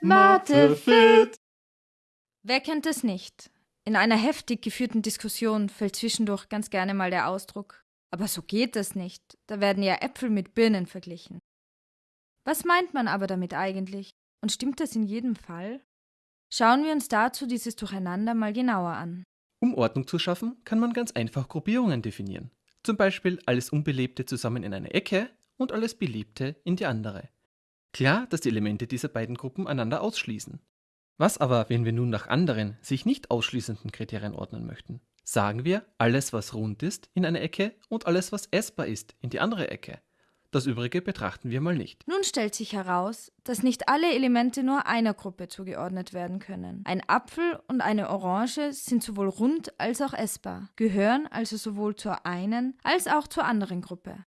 Mathe fit. Wer kennt es nicht? In einer heftig geführten Diskussion fällt zwischendurch ganz gerne mal der Ausdruck, aber so geht das nicht, da werden ja Äpfel mit Birnen verglichen. Was meint man aber damit eigentlich? Und stimmt das in jedem Fall? Schauen wir uns dazu dieses Durcheinander mal genauer an. Um Ordnung zu schaffen, kann man ganz einfach Gruppierungen definieren. Zum Beispiel alles Unbelebte zusammen in eine Ecke und alles Beliebte in die andere. Klar, dass die Elemente dieser beiden Gruppen einander ausschließen. Was aber, wenn wir nun nach anderen, sich nicht ausschließenden Kriterien ordnen möchten? Sagen wir, alles was rund ist in eine Ecke und alles was essbar ist in die andere Ecke. Das übrige betrachten wir mal nicht. Nun stellt sich heraus, dass nicht alle Elemente nur einer Gruppe zugeordnet werden können. Ein Apfel und eine Orange sind sowohl rund als auch essbar, gehören also sowohl zur einen als auch zur anderen Gruppe.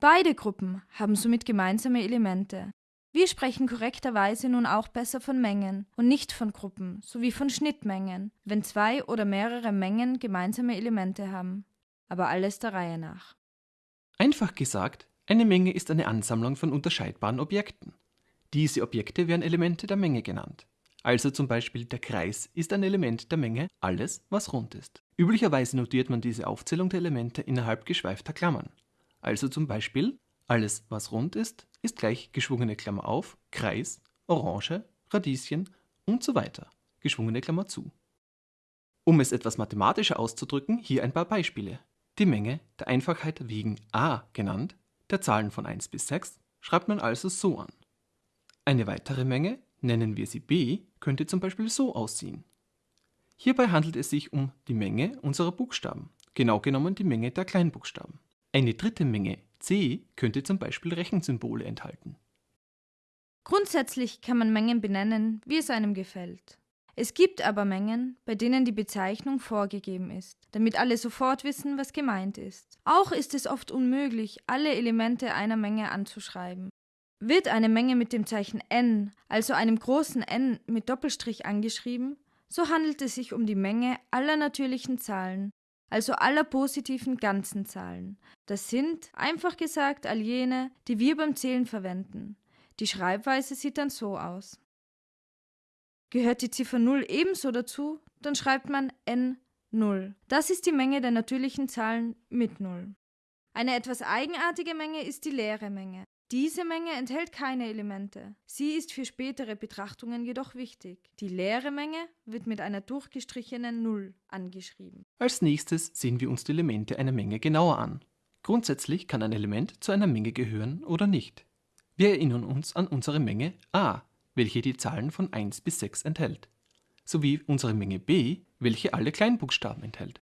Beide Gruppen haben somit gemeinsame Elemente. Wir sprechen korrekterweise nun auch besser von Mengen und nicht von Gruppen sowie von Schnittmengen, wenn zwei oder mehrere Mengen gemeinsame Elemente haben. Aber alles der Reihe nach. Einfach gesagt, eine Menge ist eine Ansammlung von unterscheidbaren Objekten. Diese Objekte werden Elemente der Menge genannt. Also zum Beispiel der Kreis ist ein Element der Menge alles, was rund ist. Üblicherweise notiert man diese Aufzählung der Elemente innerhalb geschweifter Klammern. Also zum Beispiel alles, was rund ist, ist gleich geschwungene Klammer auf, Kreis, Orange, Radieschen und so weiter, geschwungene Klammer zu. Um es etwas mathematischer auszudrücken, hier ein paar Beispiele. Die Menge, der Einfachheit wegen a genannt, der Zahlen von 1 bis 6 schreibt man also so an. Eine weitere Menge, nennen wir sie b, könnte zum Beispiel so aussehen. Hierbei handelt es sich um die Menge unserer Buchstaben, genau genommen die Menge der Kleinbuchstaben. Eine dritte Menge c könnte zum Beispiel Rechensymbole enthalten. Grundsätzlich kann man Mengen benennen, wie es einem gefällt. Es gibt aber Mengen, bei denen die Bezeichnung vorgegeben ist, damit alle sofort wissen, was gemeint ist. Auch ist es oft unmöglich, alle Elemente einer Menge anzuschreiben. Wird eine Menge mit dem Zeichen n, also einem großen N mit Doppelstrich angeschrieben, so handelt es sich um die Menge aller natürlichen Zahlen, also aller positiven ganzen Zahlen. Das sind, einfach gesagt, all jene, die wir beim Zählen verwenden. Die Schreibweise sieht dann so aus. Gehört die Ziffer 0 ebenso dazu, dann schreibt man n0. Das ist die Menge der natürlichen Zahlen mit 0. Eine etwas eigenartige Menge ist die leere Menge. Diese Menge enthält keine Elemente. Sie ist für spätere Betrachtungen jedoch wichtig. Die leere Menge wird mit einer durchgestrichenen 0 angeschrieben. Als nächstes sehen wir uns die Elemente einer Menge genauer an. Grundsätzlich kann ein Element zu einer Menge gehören oder nicht. Wir erinnern uns an unsere Menge a, welche die Zahlen von 1 bis 6 enthält, sowie unsere Menge b, welche alle Kleinbuchstaben enthält.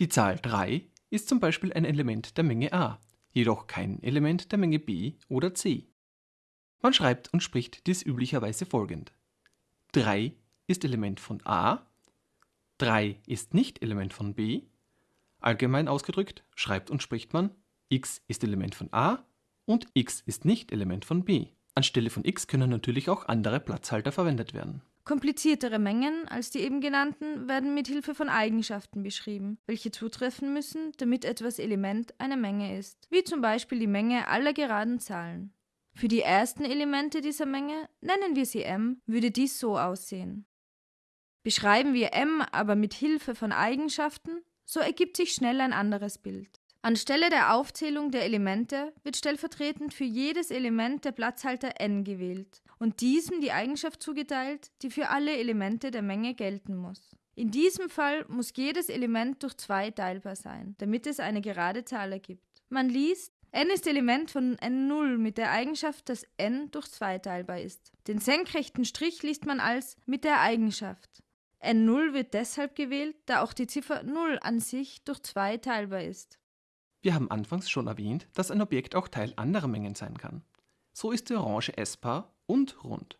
Die Zahl 3 ist zum Beispiel ein Element der Menge a, jedoch kein Element der Menge b oder c. Man schreibt und spricht dies üblicherweise folgend. 3 ist Element von a, 3 ist nicht Element von b. Allgemein ausgedrückt schreibt und spricht man x ist Element von a und x ist nicht Element von b. Anstelle von x können natürlich auch andere Platzhalter verwendet werden. Kompliziertere Mengen als die eben genannten werden mit Hilfe von Eigenschaften beschrieben, welche zutreffen müssen, damit etwas Element einer Menge ist, wie zum Beispiel die Menge aller geraden Zahlen. Für die ersten Elemente dieser Menge, nennen wir sie m, würde dies so aussehen. Beschreiben wir m aber mit Hilfe von Eigenschaften, so ergibt sich schnell ein anderes Bild. Anstelle der Aufzählung der Elemente wird stellvertretend für jedes Element der Platzhalter n gewählt und diesem die Eigenschaft zugeteilt, die für alle Elemente der Menge gelten muss. In diesem Fall muss jedes Element durch 2 teilbar sein, damit es eine gerade Zahl ergibt. Man liest, n ist Element von n0 mit der Eigenschaft, dass n durch 2 teilbar ist. Den senkrechten Strich liest man als mit der Eigenschaft. N0 wird deshalb gewählt, da auch die Ziffer 0 an sich durch 2 teilbar ist. Wir haben anfangs schon erwähnt, dass ein Objekt auch Teil anderer Mengen sein kann. So ist die Orange essbar und rund.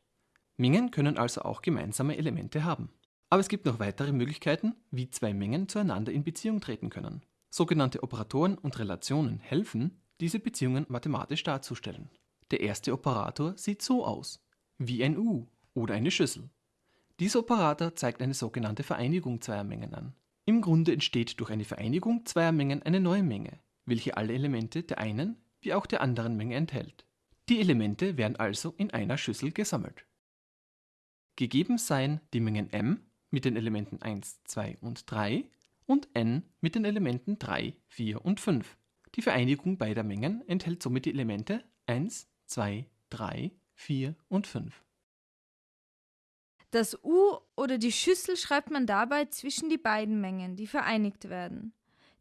Mengen können also auch gemeinsame Elemente haben. Aber es gibt noch weitere Möglichkeiten, wie zwei Mengen zueinander in Beziehung treten können. Sogenannte Operatoren und Relationen helfen, diese Beziehungen mathematisch darzustellen. Der erste Operator sieht so aus, wie ein U oder eine Schüssel. Dieser Operator zeigt eine sogenannte Vereinigung zweier Mengen an. Im Grunde entsteht durch eine Vereinigung zweier Mengen eine neue Menge, welche alle Elemente der einen wie auch der anderen Menge enthält. Die Elemente werden also in einer Schüssel gesammelt. Gegeben seien die Mengen m mit den Elementen 1, 2 und 3 und n mit den Elementen 3, 4 und 5. Die Vereinigung beider Mengen enthält somit die Elemente 1, 2, 3, 4 und 5. Das U oder die Schüssel schreibt man dabei zwischen die beiden Mengen, die vereinigt werden.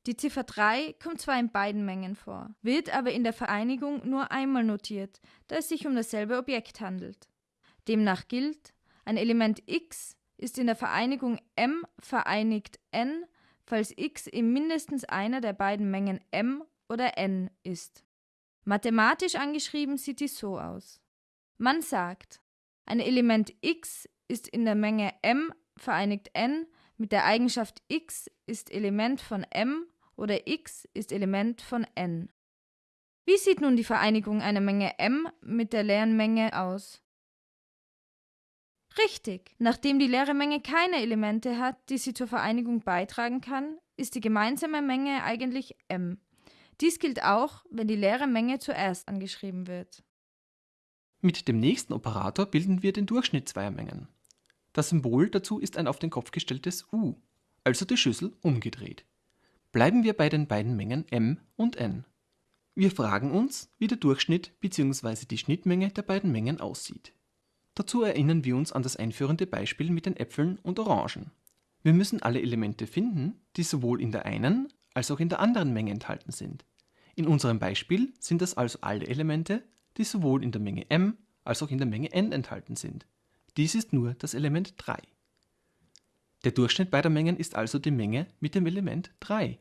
Die Ziffer 3 kommt zwar in beiden Mengen vor, wird aber in der Vereinigung nur einmal notiert, da es sich um dasselbe Objekt handelt. Demnach gilt, ein Element x ist in der Vereinigung m vereinigt n, falls x in mindestens einer der beiden Mengen m oder n ist. Mathematisch angeschrieben sieht dies so aus. Man sagt, ein Element x ist in der Menge m vereinigt n mit der Eigenschaft x ist Element von m oder x ist Element von n. Wie sieht nun die Vereinigung einer Menge m mit der leeren Menge aus? Richtig, nachdem die leere Menge keine Elemente hat, die sie zur Vereinigung beitragen kann, ist die gemeinsame Menge eigentlich m. Dies gilt auch, wenn die leere Menge zuerst angeschrieben wird. Mit dem nächsten Operator bilden wir den Durchschnitt zweier Mengen. Das Symbol dazu ist ein auf den Kopf gestelltes U, also die Schüssel umgedreht. Bleiben wir bei den beiden Mengen m und n. Wir fragen uns, wie der Durchschnitt bzw. die Schnittmenge der beiden Mengen aussieht. Dazu erinnern wir uns an das einführende Beispiel mit den Äpfeln und Orangen. Wir müssen alle Elemente finden, die sowohl in der einen als auch in der anderen Menge enthalten sind. In unserem Beispiel sind das also alle Elemente, die sowohl in der Menge m als auch in der Menge n enthalten sind. Dies ist nur das Element 3. Der Durchschnitt beider Mengen ist also die Menge mit dem Element 3.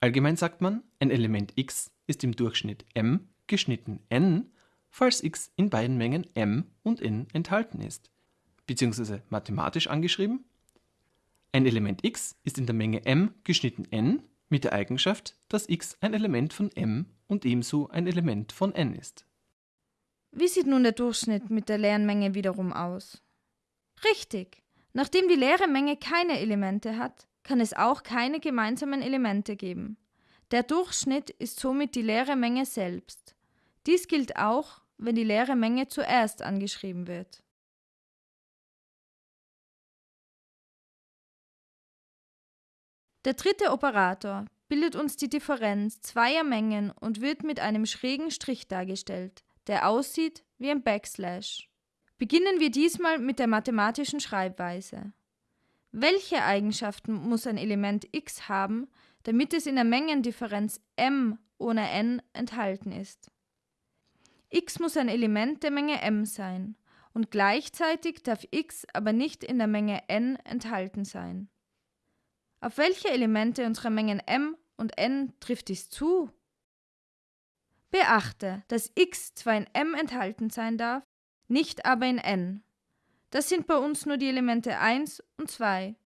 Allgemein sagt man, ein Element x ist im Durchschnitt m geschnitten n falls x in beiden Mengen m und n enthalten ist. Beziehungsweise mathematisch angeschrieben, ein Element x ist in der Menge m geschnitten n mit der Eigenschaft, dass x ein Element von m und ebenso ein Element von n ist. Wie sieht nun der Durchschnitt mit der leeren Menge wiederum aus? Richtig. Nachdem die leere Menge keine Elemente hat, kann es auch keine gemeinsamen Elemente geben. Der Durchschnitt ist somit die leere Menge selbst. Dies gilt auch, wenn die leere Menge zuerst angeschrieben wird. Der dritte Operator bildet uns die Differenz zweier Mengen und wird mit einem schrägen Strich dargestellt, der aussieht wie ein Backslash. Beginnen wir diesmal mit der mathematischen Schreibweise. Welche Eigenschaften muss ein Element x haben, damit es in der Mengendifferenz m ohne n enthalten ist? x muss ein Element der Menge m sein und gleichzeitig darf x aber nicht in der Menge n enthalten sein. Auf welche Elemente unserer Mengen m und n trifft dies zu? Beachte, dass x zwar in m enthalten sein darf, nicht aber in n. Das sind bei uns nur die Elemente 1 und 2.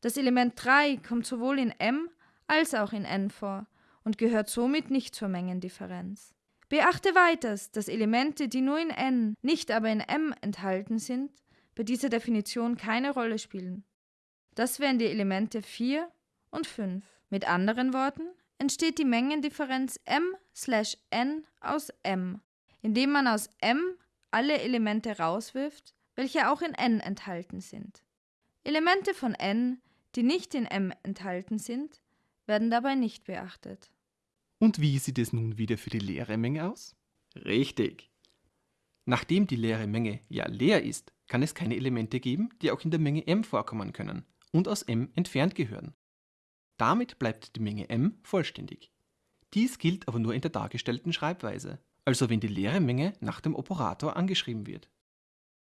Das Element 3 kommt sowohl in m als auch in n vor und gehört somit nicht zur Mengendifferenz. Beachte weiters, dass Elemente, die nur in n, nicht aber in m enthalten sind, bei dieser Definition keine Rolle spielen. Das wären die Elemente 4 und 5. Mit anderen Worten entsteht die Mengendifferenz m slash n aus m, indem man aus m alle Elemente rauswirft, welche auch in n enthalten sind. Elemente von n, die nicht in m enthalten sind, werden dabei nicht beachtet. Und wie sieht es nun wieder für die leere Menge aus? Richtig. Nachdem die leere Menge ja leer ist, kann es keine Elemente geben, die auch in der Menge m vorkommen können und aus m entfernt gehören. Damit bleibt die Menge m vollständig. Dies gilt aber nur in der dargestellten Schreibweise, also wenn die leere Menge nach dem Operator angeschrieben wird.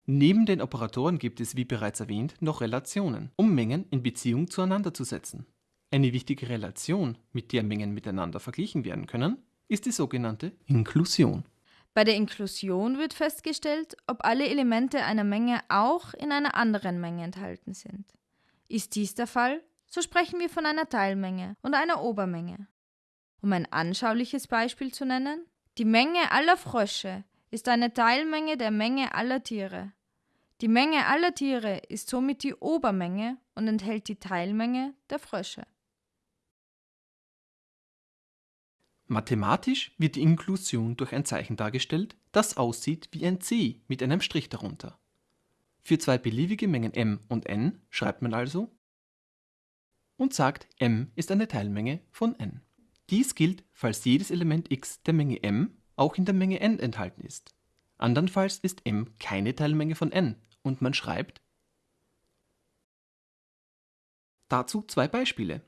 Neben den Operatoren gibt es, wie bereits erwähnt, noch Relationen, um Mengen in Beziehung zueinander zu setzen. Eine wichtige Relation, mit der Mengen miteinander verglichen werden können, ist die sogenannte Inklusion. Bei der Inklusion wird festgestellt, ob alle Elemente einer Menge auch in einer anderen Menge enthalten sind. Ist dies der Fall, so sprechen wir von einer Teilmenge und einer Obermenge. Um ein anschauliches Beispiel zu nennen, die Menge aller Frösche ist eine Teilmenge der Menge aller Tiere. Die Menge aller Tiere ist somit die Obermenge und enthält die Teilmenge der Frösche. Mathematisch wird die Inklusion durch ein Zeichen dargestellt, das aussieht wie ein C mit einem Strich darunter. Für zwei beliebige Mengen m und n schreibt man also und sagt, m ist eine Teilmenge von n. Dies gilt, falls jedes Element x der Menge m auch in der Menge n enthalten ist. Andernfalls ist m keine Teilmenge von n und man schreibt Dazu zwei Beispiele.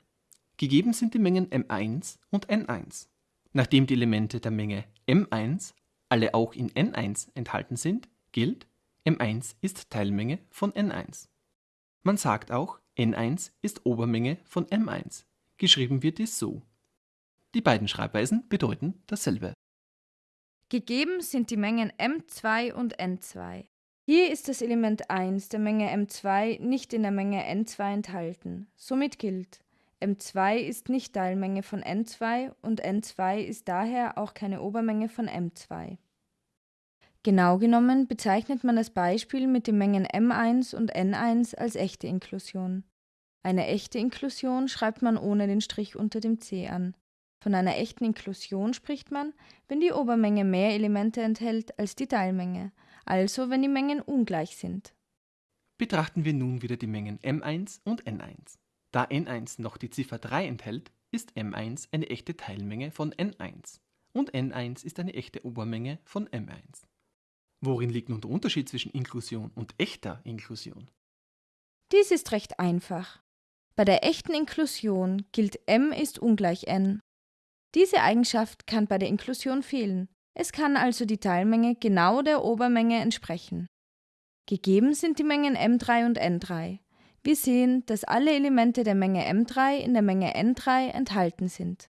Gegeben sind die Mengen m1 und n1. Nachdem die Elemente der Menge m1 alle auch in n1 enthalten sind, gilt, m1 ist Teilmenge von n1. Man sagt auch, n1 ist Obermenge von m1. Geschrieben wird dies so. Die beiden Schreibweisen bedeuten dasselbe. Gegeben sind die Mengen m2 und n2. Hier ist das Element 1 der Menge m2 nicht in der Menge n2 enthalten. Somit gilt, m2 ist nicht Teilmenge von n2 und n2 ist daher auch keine Obermenge von m2. Genau genommen bezeichnet man das Beispiel mit den Mengen m1 und n1 als echte Inklusion. Eine echte Inklusion schreibt man ohne den Strich unter dem c an. Von einer echten Inklusion spricht man, wenn die Obermenge mehr Elemente enthält als die Teilmenge, also wenn die Mengen ungleich sind. Betrachten wir nun wieder die Mengen m1 und n1. Da n1 noch die Ziffer 3 enthält, ist m1 eine echte Teilmenge von n1 und n1 ist eine echte Obermenge von m1. Worin liegt nun der Unterschied zwischen Inklusion und echter Inklusion? Dies ist recht einfach. Bei der echten Inklusion gilt m ist ungleich n. Diese Eigenschaft kann bei der Inklusion fehlen. Es kann also die Teilmenge genau der Obermenge entsprechen. Gegeben sind die Mengen m3 und n3. Wir sehen, dass alle Elemente der Menge m3 in der Menge n3 enthalten sind.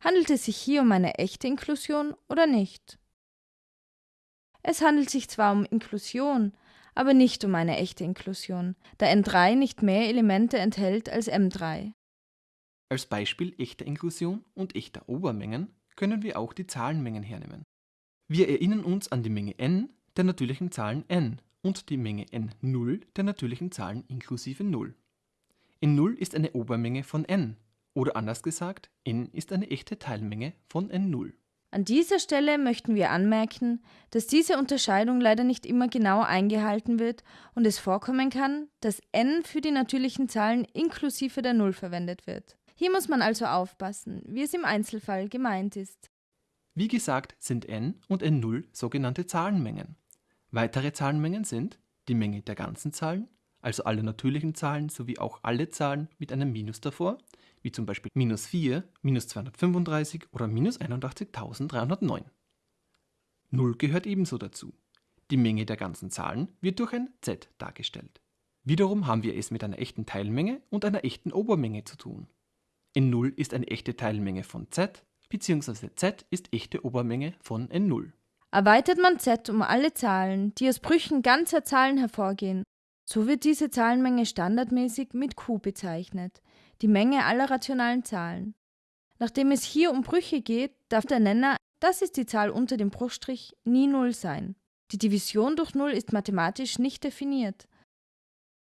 Handelt es sich hier um eine echte Inklusion oder nicht? Es handelt sich zwar um Inklusion, aber nicht um eine echte Inklusion, da N3 nicht mehr Elemente enthält als M3. Als Beispiel echter Inklusion und echter Obermengen können wir auch die Zahlenmengen hernehmen. Wir erinnern uns an die Menge n der natürlichen Zahlen n und die Menge n0 der natürlichen Zahlen inklusive 0. n0 ist eine Obermenge von n, oder anders gesagt, n ist eine echte Teilmenge von n0. An dieser Stelle möchten wir anmerken, dass diese Unterscheidung leider nicht immer genau eingehalten wird und es vorkommen kann, dass n für die natürlichen Zahlen inklusive der Null verwendet wird. Hier muss man also aufpassen, wie es im Einzelfall gemeint ist. Wie gesagt sind n und n0 sogenannte Zahlenmengen. Weitere Zahlenmengen sind die Menge der ganzen Zahlen, also alle natürlichen Zahlen sowie auch alle Zahlen mit einem Minus davor, wie zum Beispiel minus 4, minus 235 oder minus 81.309. 0 gehört ebenso dazu. Die Menge der ganzen Zahlen wird durch ein z dargestellt. Wiederum haben wir es mit einer echten Teilmenge und einer echten Obermenge zu tun. n0 ist eine echte Teilmenge von z, bzw. z ist echte Obermenge von n0. Erweitert man z um alle Zahlen, die aus Brüchen ganzer Zahlen hervorgehen, so wird diese Zahlenmenge standardmäßig mit q bezeichnet, die Menge aller rationalen Zahlen. Nachdem es hier um Brüche geht, darf der Nenner, das ist die Zahl unter dem Bruchstrich, nie Null sein. Die Division durch Null ist mathematisch nicht definiert.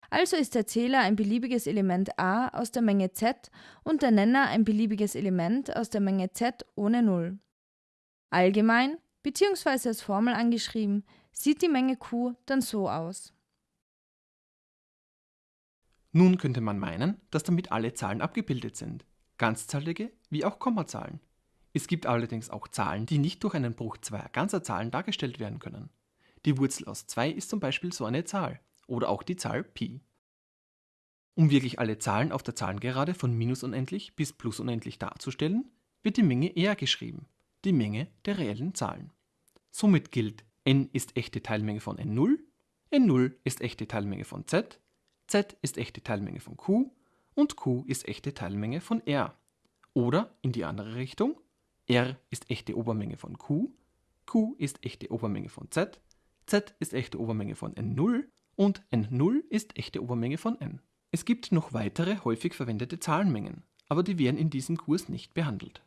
Also ist der Zähler ein beliebiges Element a aus der Menge z und der Nenner ein beliebiges Element aus der Menge z ohne Null. Allgemein, bzw. als Formel angeschrieben, sieht die Menge q dann so aus. Nun könnte man meinen, dass damit alle Zahlen abgebildet sind, ganzzahlige wie auch Kommazahlen. Es gibt allerdings auch Zahlen, die nicht durch einen Bruch zweier ganzer Zahlen dargestellt werden können. Die Wurzel aus 2 ist zum Beispiel so eine Zahl oder auch die Zahl Pi. Um wirklich alle Zahlen auf der Zahlengerade von minus unendlich bis plus unendlich darzustellen, wird die Menge R geschrieben, die Menge der reellen Zahlen. Somit gilt, n ist echte Teilmenge von n0, n0 ist echte Teilmenge von z z ist echte Teilmenge von q und q ist echte Teilmenge von r. Oder in die andere Richtung, r ist echte Obermenge von q, q ist echte Obermenge von z, z ist echte Obermenge von n0 und n0 ist echte Obermenge von n. Es gibt noch weitere häufig verwendete Zahlenmengen, aber die werden in diesem Kurs nicht behandelt.